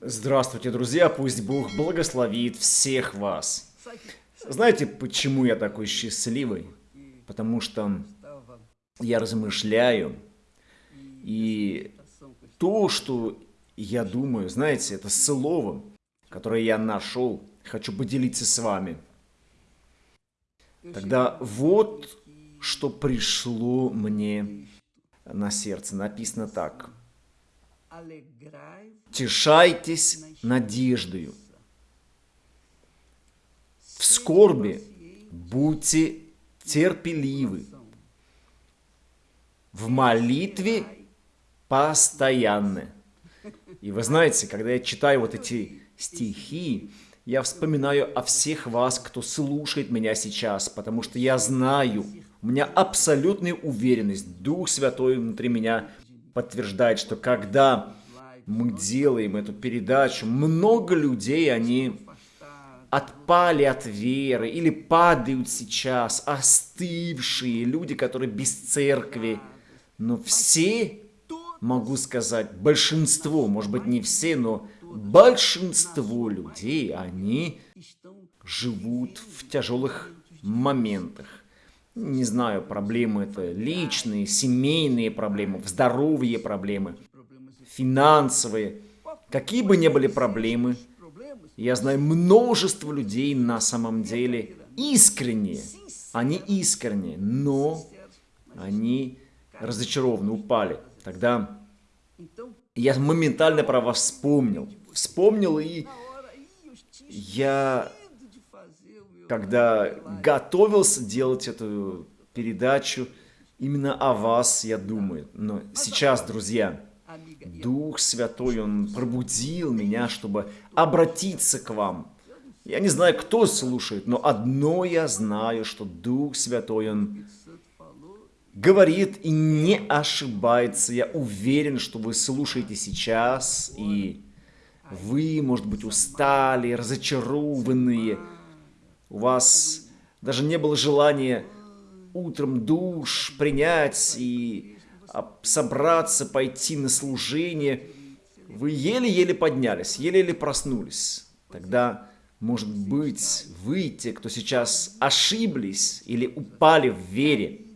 Здравствуйте, друзья! Пусть Бог благословит всех вас. Знаете, почему я такой счастливый? Потому что я размышляю, и то, что я думаю, знаете, это слово, которое я нашел, хочу поделиться с вами. Тогда вот что пришло мне на сердце. Написано так. Тешайтесь надеждою. В скорби будьте терпеливы. В молитве постоянны. И вы знаете, когда я читаю вот эти стихи, я вспоминаю о всех вас, кто слушает меня сейчас, потому что я знаю, у меня абсолютная уверенность, Дух Святой внутри меня подтверждает, что когда мы делаем эту передачу, много людей, они отпали от веры или падают сейчас, остывшие люди, которые без церкви. Но все, могу сказать, большинство, может быть не все, но большинство людей, они живут в тяжелых моментах. Не знаю, проблемы это личные, семейные проблемы, здоровье проблемы, финансовые. Какие бы ни были проблемы, я знаю множество людей на самом деле искренние. Они искренние, но они разочарованы, упали. Тогда я моментально про вас вспомнил. Вспомнил и я, когда готовился делать эту передачу, именно о вас я думаю. Но сейчас, друзья, Дух Святой, Он пробудил меня, чтобы обратиться к вам. Я не знаю, кто слушает, но одно я знаю, что Дух Святой, Он говорит и не ошибается. Я уверен, что вы слушаете сейчас, и вы, может быть, устали, разочарованные. У вас даже не было желания утром душ принять и собраться, пойти на служение. Вы еле-еле поднялись, еле-еле проснулись. Тогда, может быть, вы, те, кто сейчас ошиблись или упали в вере,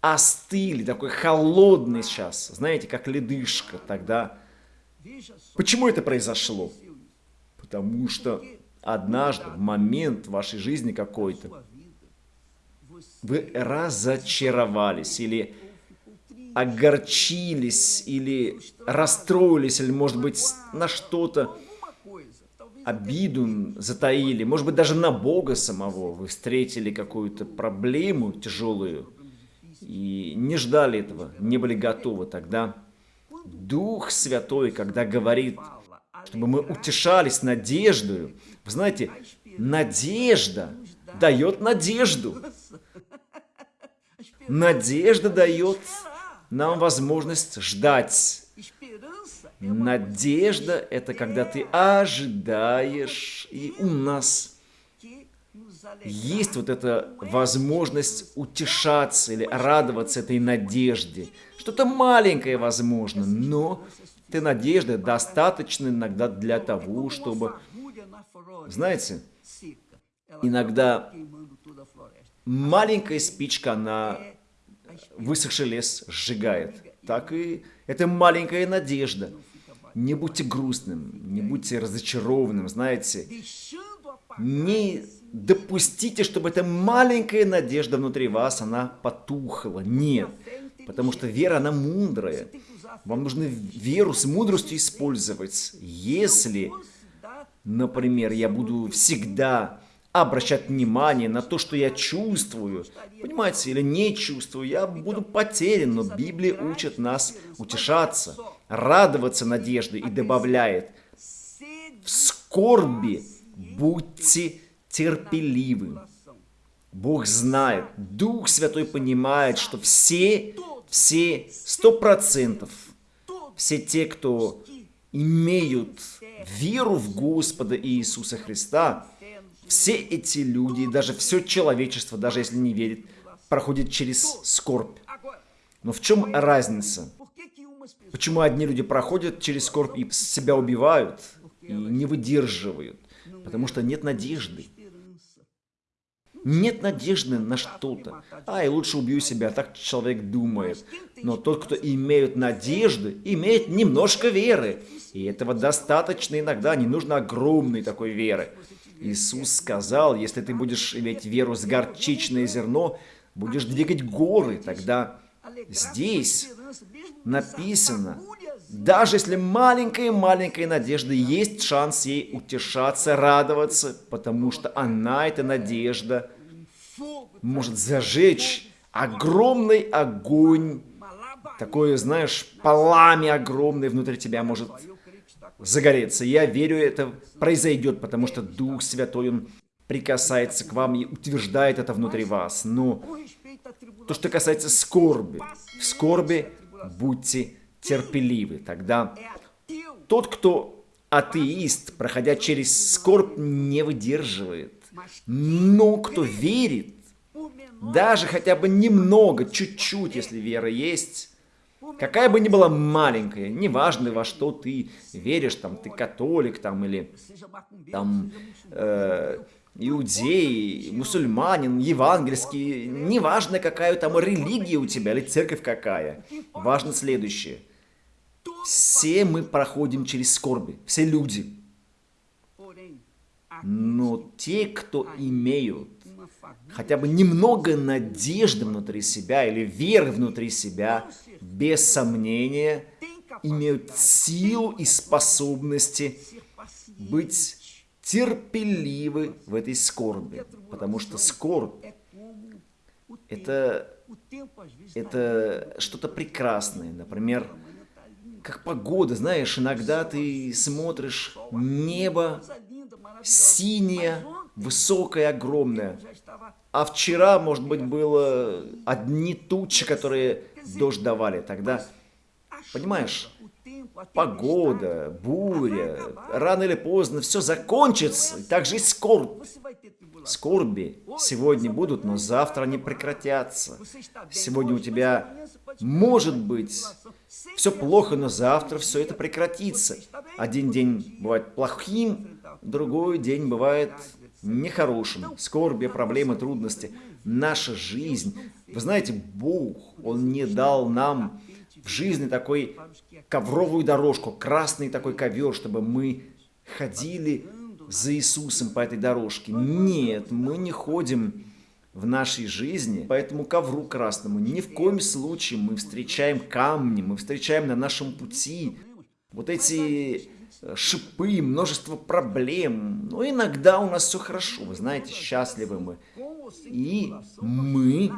остыли, такой холодный сейчас, знаете, как ледышка тогда. Почему это произошло? Потому что однажды, в момент вашей жизни какой-то, вы разочаровались или огорчились, или расстроились, или, может быть, на что-то обиду затаили, может быть, даже на Бога самого вы встретили какую-то проблему тяжелую, и не ждали этого, не были готовы. Тогда Дух Святой, когда говорит, чтобы мы утешались надеждою, вы знаете, надежда дает надежду. Надежда дает нам возможность ждать. Надежда – это когда ты ожидаешь, и у нас есть вот эта возможность утешаться или радоваться этой надежде. Что-то маленькое возможно, но этой надежды достаточно иногда для того, чтобы, знаете, иногда маленькая спичка, она высохший лес сжигает. Так и это маленькая надежда. Не будьте грустным, не будьте разочарованным, знаете. Не допустите, чтобы эта маленькая надежда внутри вас, она потухла. Нет, потому что вера, она мудрая. Вам нужно веру с мудростью использовать. Если, например, я буду всегда обращать внимание на то, что я чувствую, понимаете, или не чувствую, я буду потерян, но Библия учит нас утешаться, радоваться надеждой и добавляет, в скорби будьте терпеливым. Бог знает, Дух Святой понимает, что все, все, сто процентов, все те, кто имеют веру в Господа Иисуса Христа, все эти люди, даже все человечество, даже если не верит, проходит через скорбь. Но в чем разница? Почему одни люди проходят через скорбь и себя убивают, и не выдерживают? Потому что нет надежды. Нет надежды на что-то. А, и лучше убью себя, так человек думает. Но тот, кто имеет надежды, имеет немножко веры. И этого достаточно иногда, не нужно огромной такой веры. Иисус сказал, если ты будешь иметь веру с горчичное зерно, будешь двигать горы, тогда здесь написано, даже если маленькая-маленькая надежда, есть шанс ей утешаться, радоваться, потому что она, эта надежда, может зажечь огромный огонь, такое, знаешь, пламя огромное внутри тебя может загореться. Я верю, это произойдет, потому что Дух Святой, Он прикасается к вам и утверждает это внутри вас. Но то, что касается скорби, в скорби будьте терпеливы. Тогда тот, кто атеист, проходя через скорбь, не выдерживает. Но кто верит, даже хотя бы немного, чуть-чуть, если вера есть, какая бы ни была маленькая, неважно во что ты веришь, там ты католик там или там э, иудей, мусульманин, евангельский, неважно какая там религия у тебя или церковь какая, важно следующее. Все мы проходим через скорби, все люди. Но те, кто имеют хотя бы немного надежды внутри себя или веры внутри себя, без сомнения, имеют силу и способности быть терпеливы в этой скорби. Потому что скорбь – это, это что-то прекрасное. Например, как погода, знаешь, иногда ты смотришь небо синее, высокое, огромное. А вчера, может быть, было одни тучи, которые дождь давали. Тогда, понимаешь, погода, буря, рано или поздно все закончится. И так же и скорбь. Скорби сегодня будут, но завтра они прекратятся. Сегодня у тебя может быть все плохо, но завтра все это прекратится. Один день бывает плохим, другой день бывает нехорошим. Скорби, проблемы, трудности. Наша жизнь. Вы знаете, Бог, Он не дал нам в жизни такой ковровую дорожку, красный такой ковер, чтобы мы ходили за Иисусом по этой дорожке. Нет, мы не ходим в нашей жизни по этому ковру красному. Ни в коем случае мы встречаем камни, мы встречаем на нашем пути вот эти шипы, множество проблем. Но иногда у нас все хорошо, вы знаете, счастливы мы. И мы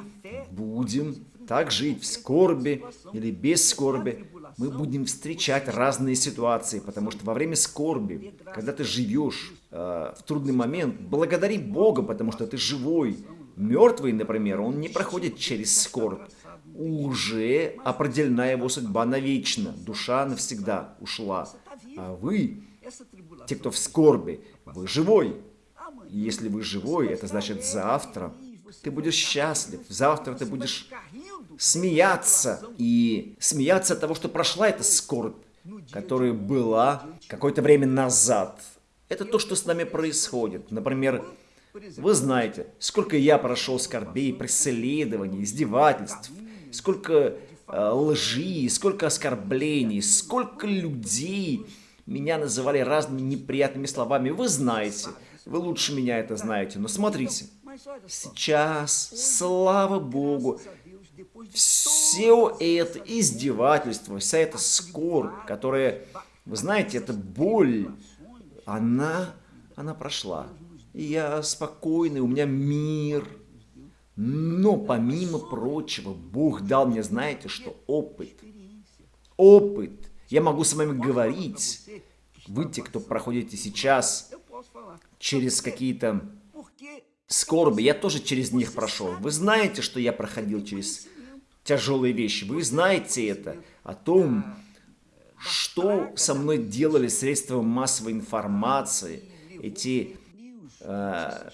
будем так жить в скорби или без скорби. Мы будем встречать разные ситуации, потому что во время скорби, когда ты живешь э, в трудный момент, благодари Бога, потому что ты живой. Мертвый, например, он не проходит через скорбь. Уже определена его судьба навечно, душа навсегда ушла. А вы, те, кто в скорби, вы живой. И если вы живой, это значит завтра ты будешь счастлив, завтра ты будешь смеяться. И смеяться от того, что прошла эта скорбь, которая была какое-то время назад. Это то, что с нами происходит. Например, вы знаете, сколько я прошел скорбей, преследований, издевательств, сколько э, лжи, сколько оскорблений, сколько людей меня называли разными неприятными словами. Вы знаете, вы лучше меня это знаете. Но смотрите, сейчас, слава Богу, все это издевательство, вся эта скорбь, которая, вы знаете, эта боль, она, она прошла. И я спокойный, у меня мир. Но помимо прочего, Бог дал мне, знаете что, опыт. Опыт. Я могу с вами говорить. Вы, те, кто проходите сейчас через какие-то скорби, я тоже через них прошел. Вы знаете, что я проходил через тяжелые вещи. Вы знаете это о том, что со мной делали средства массовой информации, эти э,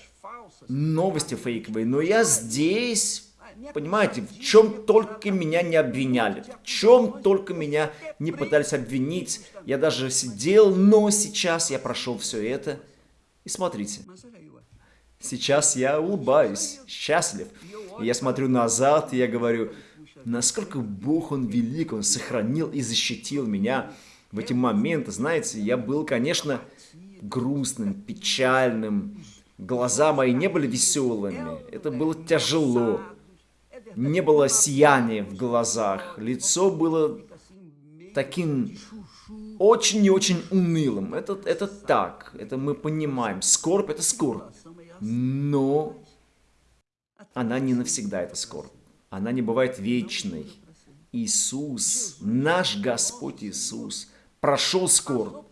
новости фейковые. Но я здесь Понимаете, в чем только меня не обвиняли, в чем только меня не пытались обвинить. Я даже сидел, но сейчас я прошел все это. И смотрите, сейчас я улыбаюсь, счастлив. И я смотрю назад, и я говорю, насколько Бог, Он велик, Он сохранил и защитил меня в эти моменты. Знаете, я был, конечно, грустным, печальным. Глаза мои не были веселыми. Это было тяжело. Не было сияния в глазах. Лицо было таким очень и очень унылым. Это, это так, это мы понимаем. Скорбь – это скорбь. Но она не навсегда, это скорбь. Она не бывает вечной. Иисус, наш Господь Иисус, прошел скорбь,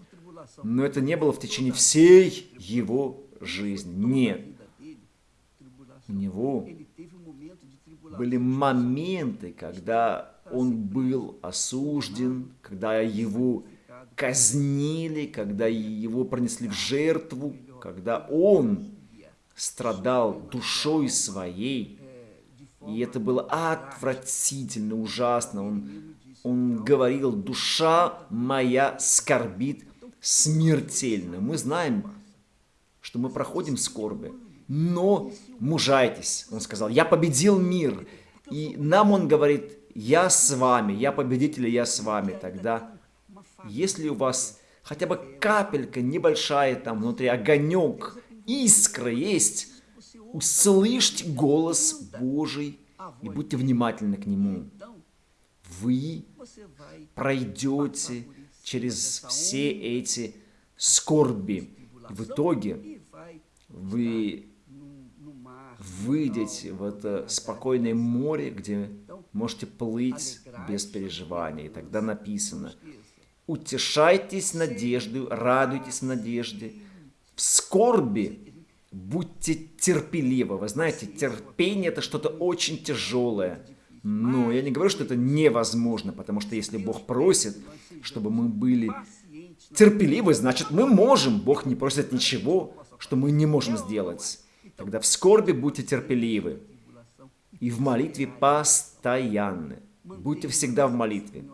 но это не было в течение всей его жизни. Нет. У него были моменты, когда он был осужден, когда его казнили, когда его пронесли в жертву, когда он страдал душой своей. И это было отвратительно, ужасно. Он, он говорил, душа моя скорбит смертельно. Мы знаем, что мы проходим скорби, но мужайтесь. Он сказал, я победил мир. И нам он говорит, я с вами, я победитель, я с вами. Тогда, если у вас хотя бы капелька небольшая там внутри, огонек, искра есть, услышьте голос Божий и будьте внимательны к Нему. Вы пройдете через все эти скорби. В итоге вы выйдете в это спокойное море, где можете плыть без переживаний. Тогда написано, утешайтесь надеждой, радуйтесь надежде, в скорби будьте терпеливы. Вы знаете, терпение это что-то очень тяжелое. Но я не говорю, что это невозможно, потому что если Бог просит, чтобы мы были терпеливы, значит мы можем. Бог не просит ничего, что мы не можем сделать. Тогда в скорби будьте терпеливы. И в молитве постоянны. Будьте всегда в молитве.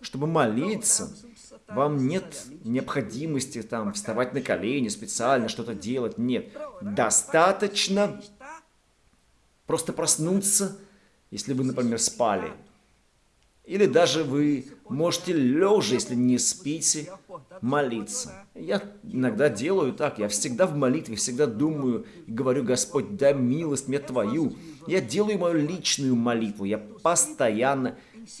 Чтобы молиться, вам нет необходимости там вставать на колени, специально что-то делать. Нет. Достаточно просто проснуться, если вы, например, спали. Или даже вы можете лежа, если не спите, молиться. Я иногда делаю так, я всегда в молитве, всегда думаю и говорю, Господь, дай милость мне Твою. Я делаю мою личную молитву, я постоянно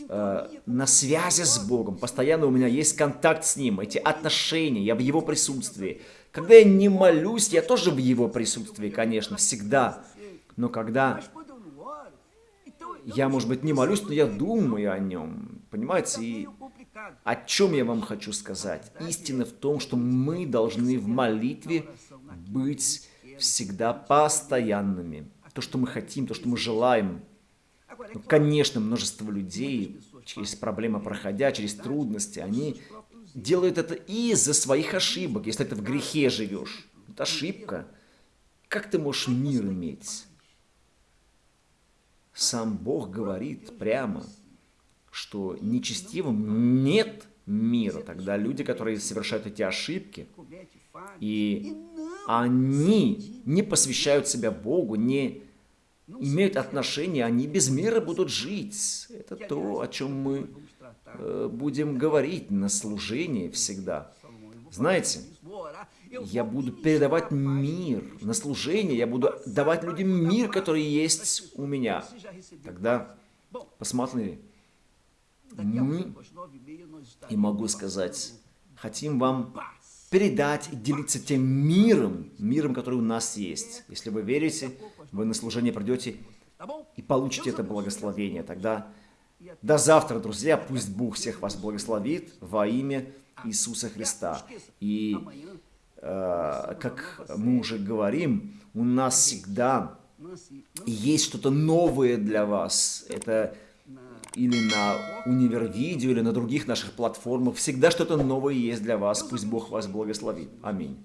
э, на связи с Богом, постоянно у меня есть контакт с Ним, эти отношения, я в Его присутствии. Когда я не молюсь, я тоже в Его присутствии, конечно, всегда. Но когда я, может быть, не молюсь, но я думаю о нем. Понимаете? И о чем я вам хочу сказать? Истина в том, что мы должны в молитве быть всегда постоянными. То, что мы хотим, то, что мы желаем. Ну, конечно, множество людей, через проблемы проходя, через трудности, они делают это из-за своих ошибок. Если ты в грехе живешь, это ошибка. Как ты можешь мир иметь? Сам Бог говорит прямо, что нечестивым нет мира. Тогда люди, которые совершают эти ошибки, и они не посвящают себя Богу, не имеют отношения, они без мира будут жить. Это то, о чем мы э, будем говорить на служении всегда. Знаете, я буду передавать мир на служение, я буду давать людям мир, который есть у меня. Тогда посмотри, мы, и могу сказать, хотим вам передать и делиться тем миром, миром, который у нас есть. Если вы верите, вы на служение придете и получите это благословение. Тогда до завтра, друзья, пусть Бог всех вас благословит во имя Иисуса Христа. И Э, как мы уже говорим, у нас всегда есть что-то новое для вас. Это или на Универвидео, или на других наших платформах. Всегда что-то новое есть для вас. Пусть Бог вас благословит. Аминь.